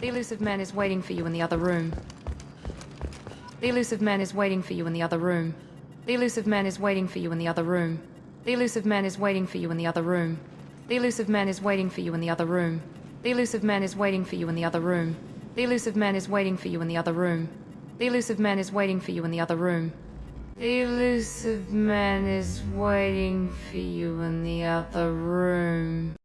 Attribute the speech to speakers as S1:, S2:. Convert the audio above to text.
S1: The Illusive Man is waiting for you in the other room. The Illusive Man is waiting for you in the other room. The Illusive Man is waiting for you in the other room. The Illusive Man is waiting for you in the other room. The Illusive Man is waiting for you in the other room. The Illusive Man is waiting for you in the other room. The Illusive Man is waiting for you in the other room. The Illusive Man is waiting for you in the other room. The Illusive Man is waiting for you in the other room.